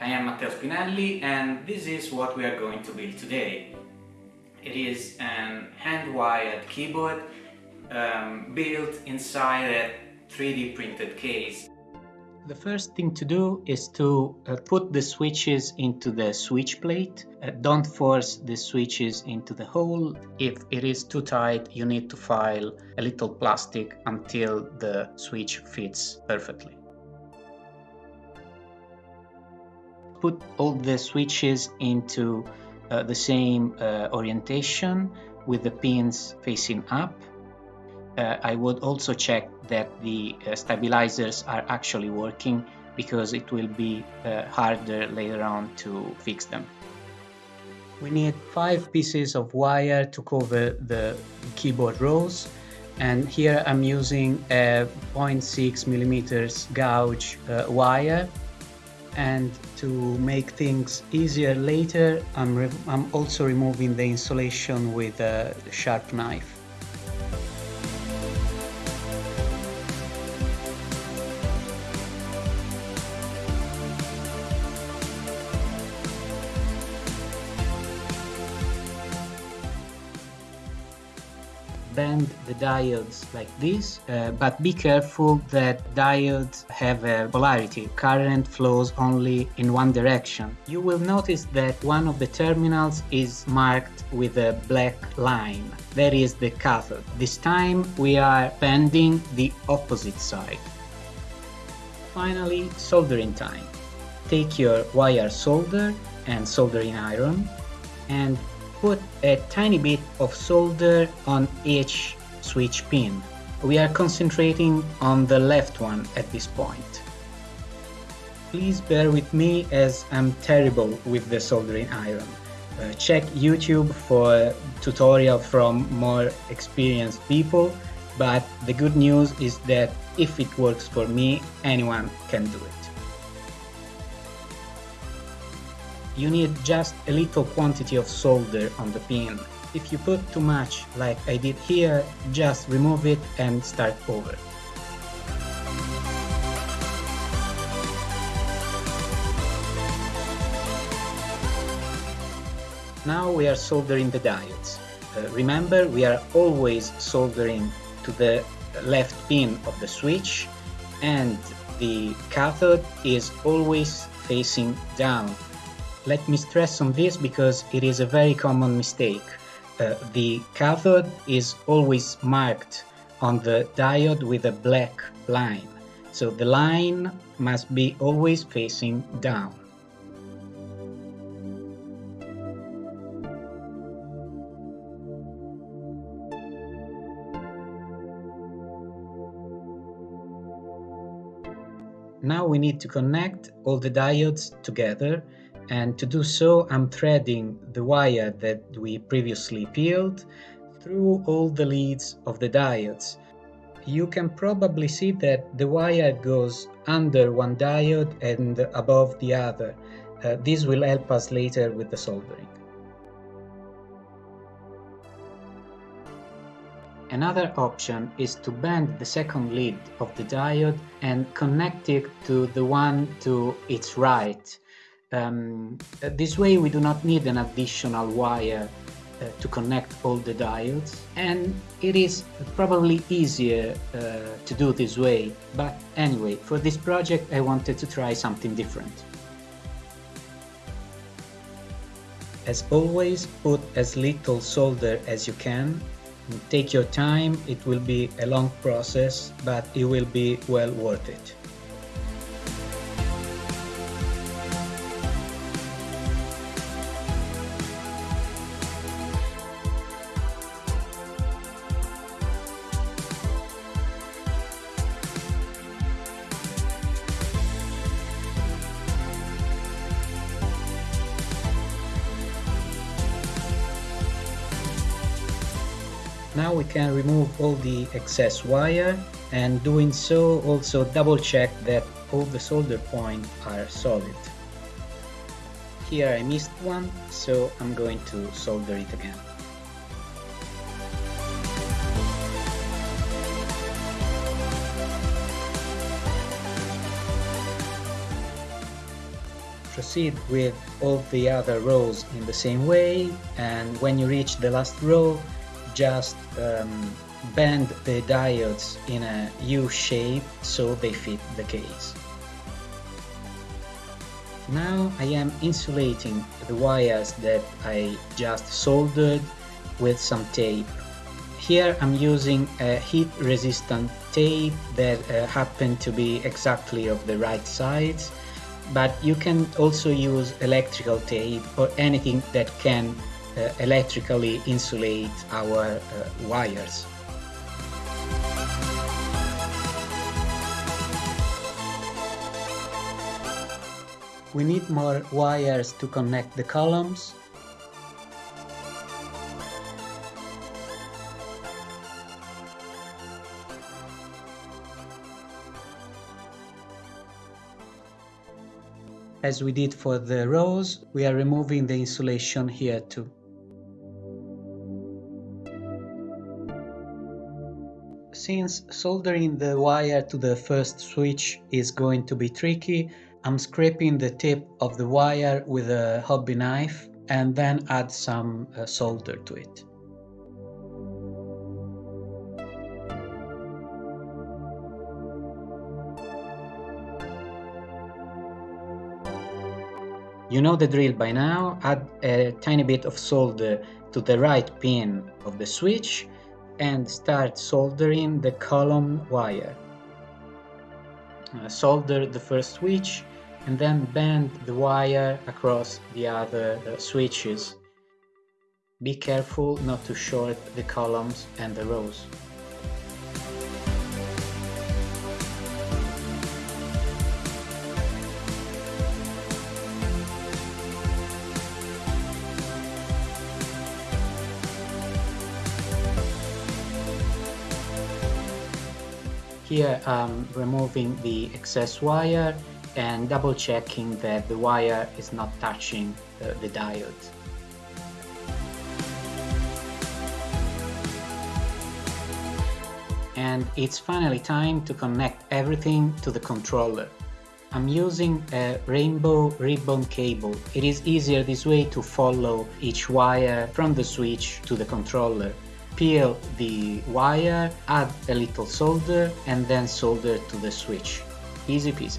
I am Matteo Spinelli and this is what we are going to build today. It is an hand-wired keyboard um, built inside a 3D printed case. The first thing to do is to uh, put the switches into the switch plate. Uh, don't force the switches into the hole. If it is too tight, you need to file a little plastic until the switch fits perfectly. Put all the switches into uh, the same uh, orientation with the pins facing up uh, I would also check that the uh, stabilizers are actually working because it will be uh, harder later on to fix them. We need five pieces of wire to cover the keyboard rows and here I'm using a 0.6 millimeters gauge uh, wire and to make things easier later I'm, I'm also removing the insulation with a sharp knife. Bend the diodes like this, uh, but be careful that diodes have a polarity. Current flows only in one direction. You will notice that one of the terminals is marked with a black line. That is the cathode. This time we are bending the opposite side. Finally, soldering time. Take your wire solder and soldering iron and put a tiny bit of solder on each switch pin. We are concentrating on the left one at this point. Please bear with me as I'm terrible with the soldering iron. Uh, check YouTube for tutorial from more experienced people, but the good news is that if it works for me, anyone can do it. You need just a little quantity of solder on the pin. If you put too much, like I did here, just remove it and start over. Now we are soldering the diodes. Uh, remember, we are always soldering to the left pin of the switch and the cathode is always facing down let me stress on this because it is a very common mistake. Uh, the cathode is always marked on the diode with a black line. So the line must be always facing down. Now we need to connect all the diodes together and to do so I'm threading the wire that we previously peeled through all the leads of the diodes. You can probably see that the wire goes under one diode and above the other. Uh, this will help us later with the soldering. Another option is to bend the second lead of the diode and connect it to the one to its right. Um, this way we do not need an additional wire uh, to connect all the diodes and it is probably easier uh, to do this way but anyway for this project I wanted to try something different. As always put as little solder as you can take your time it will be a long process but it will be well worth it. Now we can remove all the excess wire and doing so also double check that all the solder points are solid. Here I missed one, so I'm going to solder it again. Proceed with all the other rows in the same way and when you reach the last row just um, bend the diodes in a U shape so they fit the case. Now I am insulating the wires that I just soldered with some tape. Here I'm using a heat resistant tape that uh, happen to be exactly of the right size but you can also use electrical tape or anything that can electrically insulate our uh, wires. We need more wires to connect the columns. As we did for the rows, we are removing the insulation here too. Since soldering the wire to the first switch is going to be tricky, I'm scraping the tip of the wire with a hobby knife and then add some uh, solder to it. You know the drill by now, add a tiny bit of solder to the right pin of the switch and start soldering the column wire. Uh, solder the first switch and then bend the wire across the other uh, switches. Be careful not to short the columns and the rows. Here I'm removing the excess wire and double checking that the wire is not touching uh, the diode. And it's finally time to connect everything to the controller. I'm using a rainbow ribbon cable. It is easier this way to follow each wire from the switch to the controller. Peel the wire, add a little solder and then solder to the switch. Easy peasy.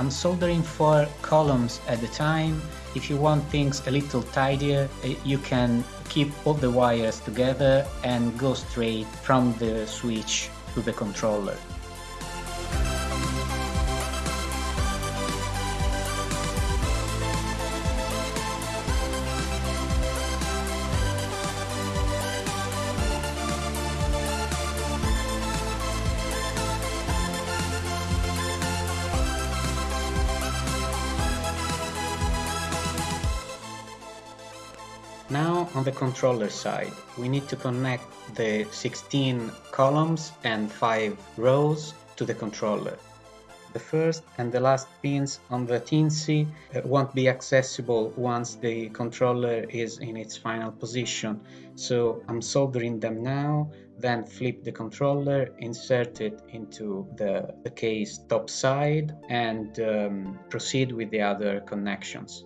I'm soldering four columns at a time. If you want things a little tidier, eh, you can keep all the wires together and go straight from the switch to the controller. Now on the controller side, we need to connect the 16 columns and 5 rows to the controller. The first and the last pins on the Teensy uh, won't be accessible once the controller is in its final position, so I'm soldering them now, then flip the controller, insert it into the, the case top side and um, proceed with the other connections.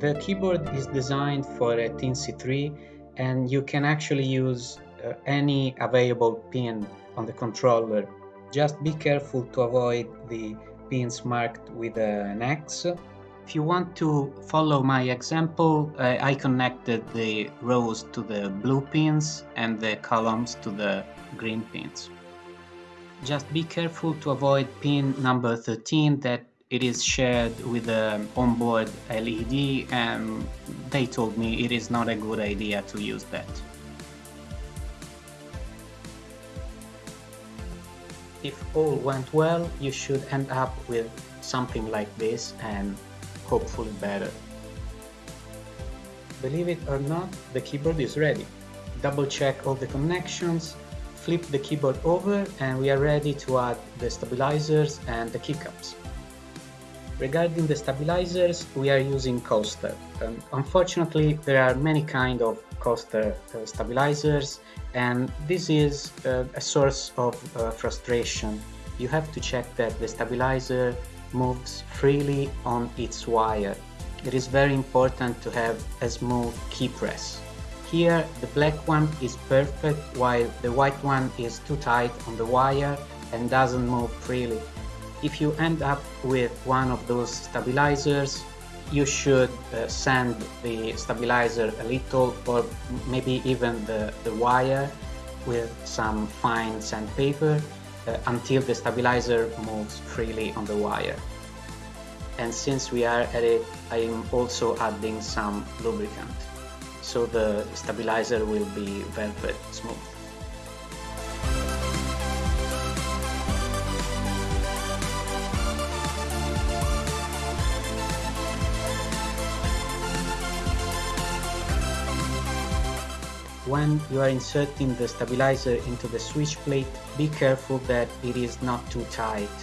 The keyboard is designed for a Teensy 3 and you can actually use uh, any available pin on the controller. Just be careful to avoid the pins marked with an X. If you want to follow my example, uh, I connected the rows to the blue pins and the columns to the green pins. Just be careful to avoid pin number 13 that it is shared with the onboard LED and they told me it is not a good idea to use that. If all went well, you should end up with something like this and hopefully better. Believe it or not, the keyboard is ready. Double check all the connections, flip the keyboard over and we are ready to add the stabilizers and the keycaps. Regarding the stabilizers, we are using Costar. Um, unfortunately, there are many kind of Costar uh, stabilizers and this is uh, a source of uh, frustration. You have to check that the stabilizer moves freely on its wire. It is very important to have a smooth key press. Here the black one is perfect while the white one is too tight on the wire and doesn't move freely. If you end up with one of those stabilizers, you should uh, sand the stabilizer a little or maybe even the, the wire with some fine sandpaper uh, until the stabilizer moves freely on the wire. And since we are at it, I am also adding some lubricant so the stabilizer will be velvet smooth. When you are inserting the stabilizer into the switch plate, be careful that it is not too tight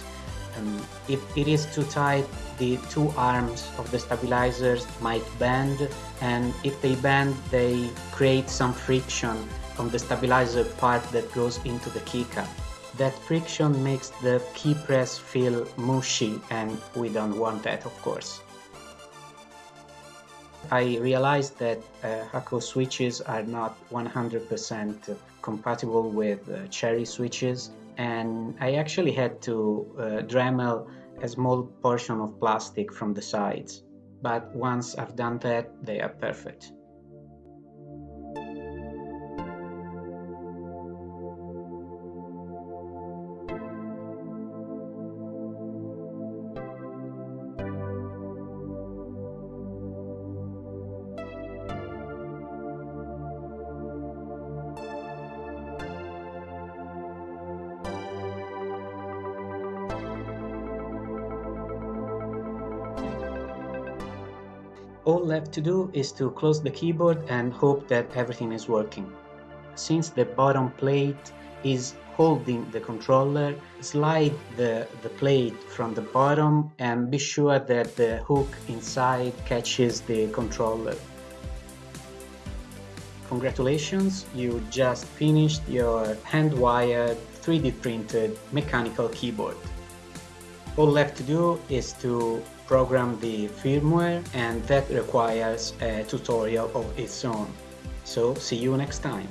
um, if it is too tight, the two arms of the stabilizers might bend and if they bend, they create some friction on the stabilizer part that goes into the keycap. That friction makes the key press feel mushy and we don't want that of course. I realized that uh, Hakko switches are not 100% compatible with uh, cherry switches and I actually had to uh, Dremel a small portion of plastic from the sides. But once I've done that, they are perfect. All left to do is to close the keyboard and hope that everything is working. Since the bottom plate is holding the controller, slide the, the plate from the bottom and be sure that the hook inside catches the controller. Congratulations, you just finished your hand-wired 3D printed mechanical keyboard. All left to do is to program the firmware and that requires a tutorial of its own. So see you next time.